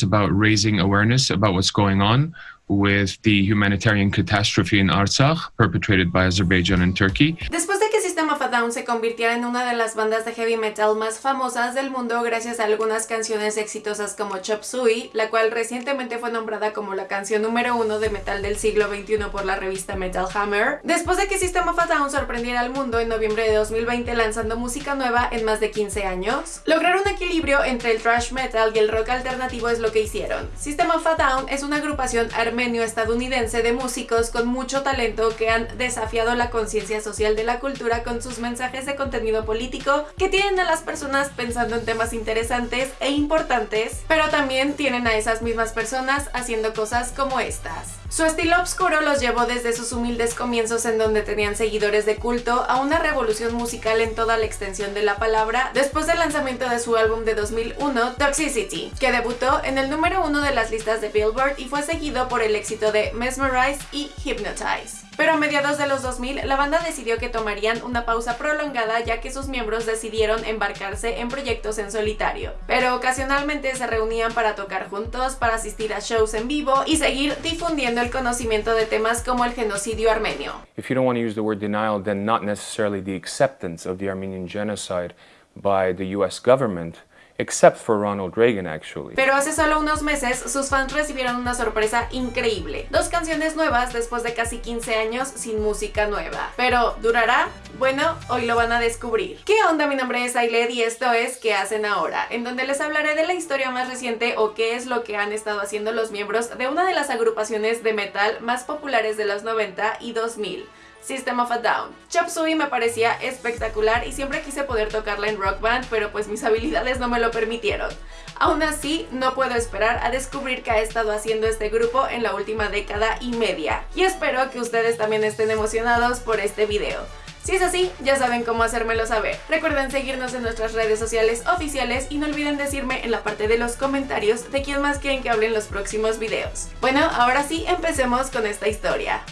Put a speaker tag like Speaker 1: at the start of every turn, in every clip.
Speaker 1: It's about raising awareness about what's going on with the humanitarian catastrophe in Artsakh perpetrated by Azerbaijan and Turkey.
Speaker 2: Después de que System of a Down se convirtiera en una de las bandas de heavy metal más famosas del mundo gracias a algunas canciones exitosas como Chop Suey, la cual recientemente fue nombrada como la canción número uno de metal del siglo XXI por la revista Metal Hammer. Después de que System of a Down sorprendiera al mundo en noviembre de 2020 lanzando música nueva en más de 15 años, lograr un equilibrio entre el thrash metal y el rock alternativo es lo que hicieron. System of a Down es una agrupación armenio-estadounidense de músicos con mucho talento que han desafiado la conciencia social de la cultura con sus mensajes de contenido político que tienen a las personas pensando en temas interesantes e importantes, pero también tienen a esas mismas personas haciendo cosas como estas. Su estilo oscuro los llevó desde sus humildes comienzos en donde tenían seguidores de culto a una revolución musical en toda la extensión de la palabra después del lanzamiento de su álbum de 2001, Toxicity, que debutó en el número uno de las listas de Billboard y fue seguido por el éxito de Mesmerize y Hypnotize. Pero a mediados de los 2000, la banda decidió que tomarían una pausa prolongada ya que sus miembros decidieron embarcarse en proyectos en solitario. Pero ocasionalmente se reunían para tocar juntos, para asistir a shows en vivo y seguir difundiendo el conocimiento de temas como el genocidio armenio.
Speaker 3: If you don't want to use the word denial, then not necessarily the acceptance of the Armenian genocide by the US government, except for Ronald Reagan actually.
Speaker 2: Pero hace solo unos meses sus fans recibieron una sorpresa increíble. Dos canciones nuevas después de casi 15 años sin música nueva. Pero ¿durará? Bueno, hoy lo van a descubrir. ¿Qué onda? Mi nombre es Ailed y esto es ¿Qué hacen ahora? En donde les hablaré de la historia más reciente o qué es lo que han estado haciendo los miembros de una de las agrupaciones de metal más populares de los 90 y 2000. System of a Down. Chop me parecía espectacular y siempre quise poder tocarla en Rock Band, pero pues mis habilidades no me lo permitieron. Aún así, no puedo esperar a descubrir qué ha estado haciendo este grupo en la última década y media. Y espero que ustedes también estén emocionados por este video. Si es así, ya saben cómo hacérmelo saber. Recuerden seguirnos en nuestras redes sociales oficiales y no olviden decirme en la parte de los comentarios de quién más quieren que hable en los próximos videos. Bueno, ahora sí, empecemos con esta historia.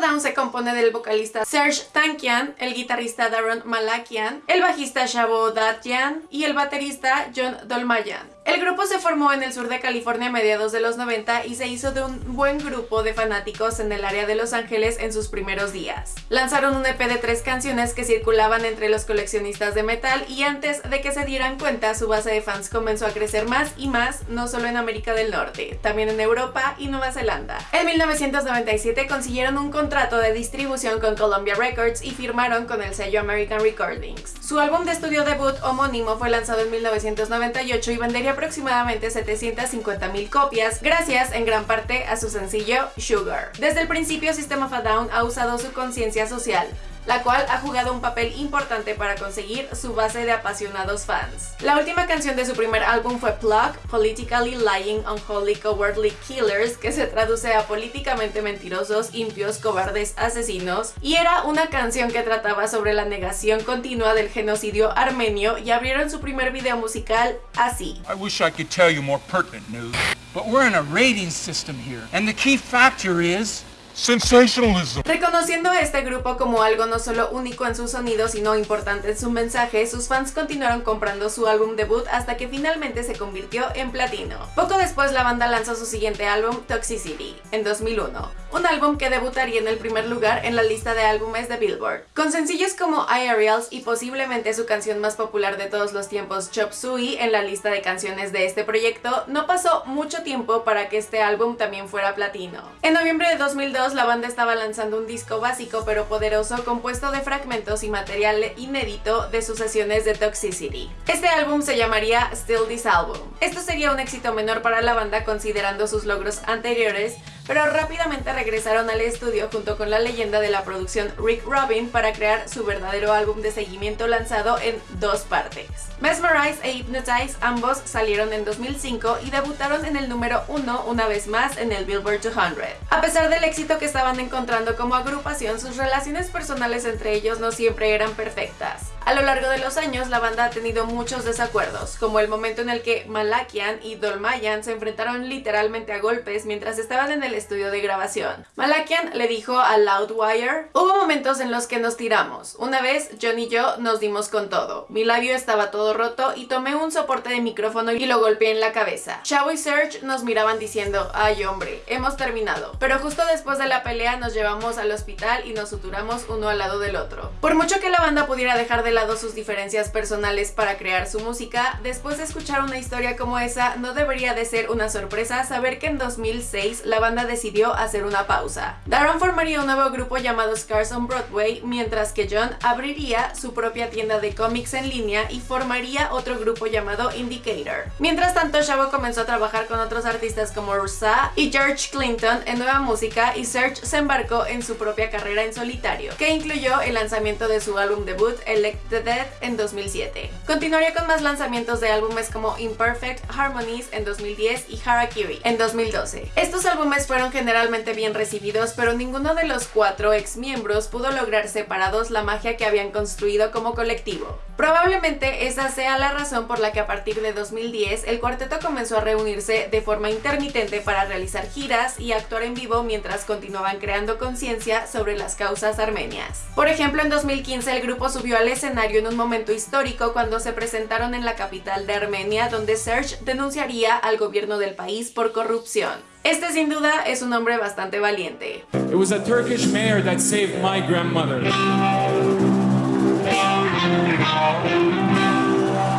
Speaker 2: Down se compone del vocalista Serge Tankian, el guitarrista Daron Malakian, el bajista Shabo Datyan y el baterista John Dolmayan. El grupo se formó en el sur de California a mediados de los 90 y se hizo de un buen grupo de fanáticos en el área de Los Ángeles en sus primeros días. Lanzaron un EP de tres canciones que circulaban entre los coleccionistas de metal y antes de que se dieran cuenta su base de fans comenzó a crecer más y más, no solo en América del Norte, también en Europa y Nueva Zelanda. En 1997 consiguieron un contrato de distribución con Columbia Records y firmaron con el sello American Recordings. Su álbum de estudio debut homónimo fue lanzado en 1998 y vendería aproximadamente 750 mil copias, gracias en gran parte a su sencillo Sugar. Desde el principio System of a Down ha usado su conciencia social, la cual ha jugado un papel importante para conseguir su base de apasionados fans. La última canción de su primer álbum fue Plug, Politically Lying Unholy Cowardly Killers, que se traduce a políticamente mentirosos, impios, cobardes, asesinos, y era una canción que trataba sobre la negación continua del genocidio armenio y abrieron su primer video musical así.
Speaker 4: I wish I could tell you more pertinent news, but we're in a rating system here, and the key factor is Sensationalism.
Speaker 2: Reconociendo a este grupo como algo no solo único en su sonido, sino importante en su mensaje, sus fans continuaron comprando su álbum debut hasta que finalmente se convirtió en platino. Poco después la banda lanzó su siguiente álbum, Toxicity, en 2001, un álbum que debutaría en el primer lugar en la lista de álbumes de Billboard. Con sencillos como IRLs y posiblemente su canción más popular de todos los tiempos, Chop Suey, en la lista de canciones de este proyecto, no pasó mucho tiempo para que este álbum también fuera platino. En noviembre de 2002 la banda estaba lanzando un disco básico pero poderoso compuesto de fragmentos y material inédito de sus sesiones de Toxicity. Este álbum se llamaría Still This Album. Esto sería un éxito menor para la banda considerando sus logros anteriores, pero rápidamente regresaron al estudio junto con la leyenda de la producción Rick Rubin para crear su verdadero álbum de seguimiento lanzado en dos partes. Mesmerize e Hypnotize ambos salieron en 2005 y debutaron en el número 1 una vez más en el Billboard 200. A pesar del éxito que estaban encontrando como agrupación, sus relaciones personales entre ellos no siempre eran perfectas. A lo largo de los años, la banda ha tenido muchos desacuerdos, como el momento en el que Malakian y Dolmayan se enfrentaron literalmente a golpes mientras estaban en el estudio de grabación. Malakian le dijo a Loudwire, hubo momentos en los que nos tiramos. Una vez, John y yo nos dimos con todo. Mi labio estaba todo roto y tomé un soporte de micrófono y lo golpeé en la cabeza. Shao y Serge nos miraban diciendo, ay hombre, hemos terminado. Pero justo después de la pelea nos llevamos al hospital y nos suturamos uno al lado del otro. Por mucho que la banda pudiera dejar de sus diferencias personales para crear su música, después de escuchar una historia como esa, no debería de ser una sorpresa saber que en 2006 la banda decidió hacer una pausa. Daron formaría un nuevo grupo llamado Scars on Broadway, mientras que John abriría su propia tienda de cómics en línea y formaría otro grupo llamado Indicator. Mientras tanto, Shabo comenzó a trabajar con otros artistas como Rusa y George Clinton en nueva música y Serge se embarcó en su propia carrera en solitario, que incluyó el lanzamiento de su álbum debut Elect the Dead en 2007. Continuaría con más lanzamientos de álbumes como Imperfect Harmonies en 2010 y Harakiri en 2012. Estos álbumes fueron generalmente bien recibidos, pero ninguno de los cuatro ex miembros pudo lograr separados la magia que habían construido como colectivo. Probablemente esa sea la razón por la que a partir de 2010 el cuarteto comenzó a reunirse de forma intermitente para realizar giras y actuar en vivo mientras continuaban creando conciencia sobre las causas armenias. Por ejemplo, en 2015 el grupo subió al escenario en un momento histórico cuando se presentaron en la capital de Armenia donde Serge denunciaría al gobierno del país por corrupción. Este sin duda es un hombre bastante valiente.
Speaker 5: It was a Turkish mayor that saved my grandmother.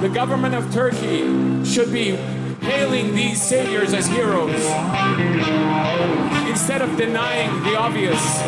Speaker 5: The government of Turkey should be hailing these saviors as heroes instead of denying the obvious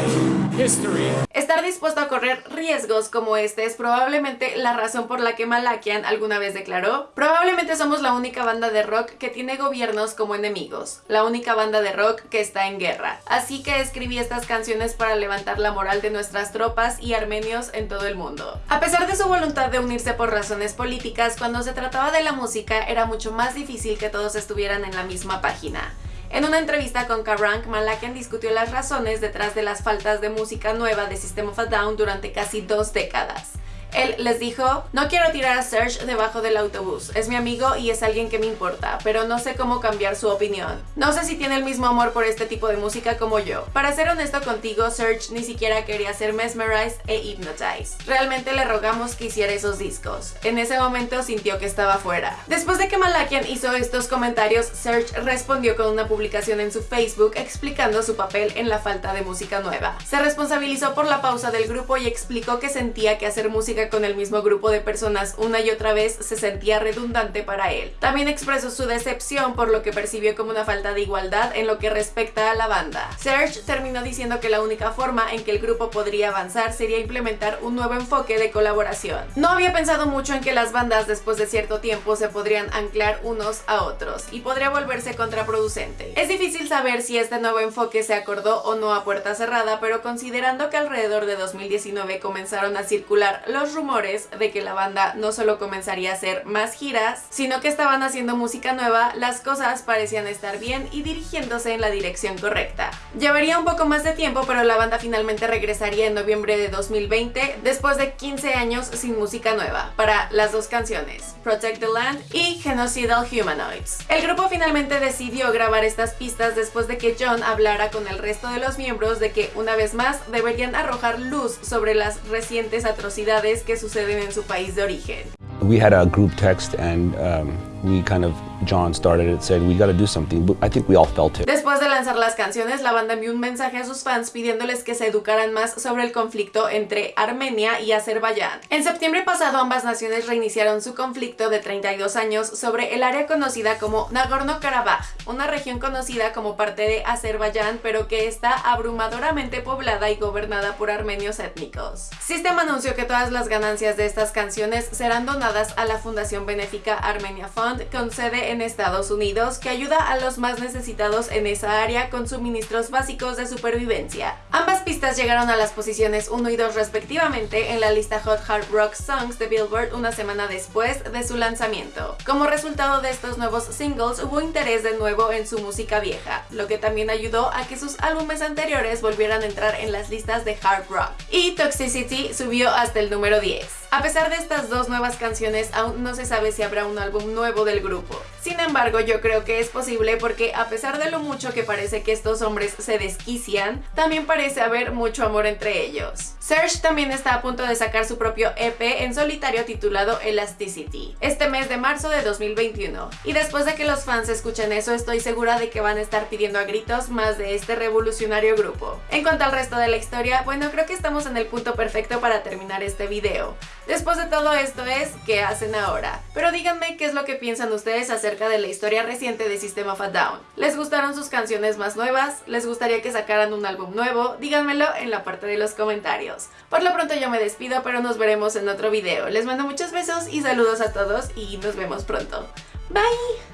Speaker 5: history.
Speaker 2: Estar dispuesto a correr riesgos como este es probablemente la razón por la que Malakian alguna vez declaró Probablemente somos la única banda de rock que tiene gobiernos como enemigos, la única banda de rock que está en guerra. Así que escribí estas canciones para levantar la moral de nuestras tropas y armenios en todo el mundo. A pesar de su voluntad de unirse por razones políticas, cuando se trataba de la música era mucho más difícil que todos estuvieran en la misma página. En una entrevista con Kerrang, Malakian discutió las razones detrás de las faltas de música nueva de System of a Down durante casi dos décadas. Él les dijo, no quiero tirar a Serge debajo del autobús, es mi amigo y es alguien que me importa, pero no sé cómo cambiar su opinión. No sé si tiene el mismo amor por este tipo de música como yo. Para ser honesto contigo, Serge ni siquiera quería ser Mesmerize e Hypnotize. Realmente le rogamos que hiciera esos discos. En ese momento sintió que estaba fuera. Después de que Malakian hizo estos comentarios, Serge respondió con una publicación en su Facebook explicando su papel en la falta de música nueva. Se responsabilizó por la pausa del grupo y explicó que sentía que hacer música con el mismo grupo de personas una y otra vez se sentía redundante para él. También expresó su decepción por lo que percibió como una falta de igualdad en lo que respecta a la banda. Serge terminó diciendo que la única forma en que el grupo podría avanzar sería implementar un nuevo enfoque de colaboración. No había pensado mucho en que las bandas después de cierto tiempo se podrían anclar unos a otros y podría volverse contraproducente. Es difícil saber si este nuevo enfoque se acordó o no a puerta cerrada, pero considerando que alrededor de 2019 comenzaron a circular los rumores de que la banda no solo comenzaría a hacer más giras, sino que estaban haciendo música nueva, las cosas parecían estar bien y dirigiéndose en la dirección correcta. Llevaría un poco más de tiempo, pero la banda finalmente regresaría en noviembre de 2020, después de 15 años sin música nueva, para las dos canciones, Protect the Land y Genocidal Humanoids. El grupo finalmente decidió grabar estas pistas después de que John hablara con el resto de los miembros de que una vez más deberían arrojar luz sobre las recientes atrocidades que suceden en su país de origen.
Speaker 6: We had a group text and um, we kind of, John started it, said we got to do something, but I think we all felt it.
Speaker 2: Después de lanzar las canciones, la banda envió un mensaje a sus fans pidiéndoles que se educaran más sobre el conflicto entre Armenia y Azerbaiyán. En septiembre pasado, ambas naciones reiniciaron su conflicto de 32 años sobre el área conocida como Nagorno-Karabaj, una región conocida como parte de Azerbaiyán, pero que está abrumadoramente poblada y gobernada por armenios étnicos. System anunció que todas las ganancias de estas canciones serán donadas a la fundación benéfica Armenia Fund con sede en Estados Unidos que ayuda a los más necesitados en esa área con suministros básicos de supervivencia. Ambas pistas llegaron a las posiciones 1 y 2 respectivamente en la lista Hot Hard Rock Songs de Billboard una semana después de su lanzamiento. Como resultado de estos nuevos singles hubo interés de nuevo en su música vieja, lo que también ayudó a que sus álbumes anteriores volvieran a entrar en las listas de hard rock. Y Toxicity subió hasta el número 10. A pesar de estas dos nuevas canciones, aún no se sabe si habrá un álbum nuevo del grupo. Sin embargo, yo creo que es posible porque a pesar de lo mucho que parece que estos hombres se desquician, también parece haber mucho amor entre ellos. Serge también está a punto de sacar su propio EP en solitario titulado Elasticity, este mes de marzo de 2021. Y después de que los fans escuchen eso, estoy segura de que van a estar pidiendo a gritos más de este revolucionario grupo. En cuanto al resto de la historia, bueno, creo que estamos en el punto perfecto para terminar este video. Después de todo esto es, ¿qué hacen ahora? Pero díganme qué es lo que piensan ustedes acerca de la historia reciente de System of a Down. ¿Les gustaron sus canciones más nuevas? ¿Les gustaría que sacaran un álbum nuevo? Díganmelo en la parte de los comentarios. Por lo pronto yo me despido, pero nos veremos en otro video. Les mando muchos besos y saludos a todos y nos vemos pronto. Bye!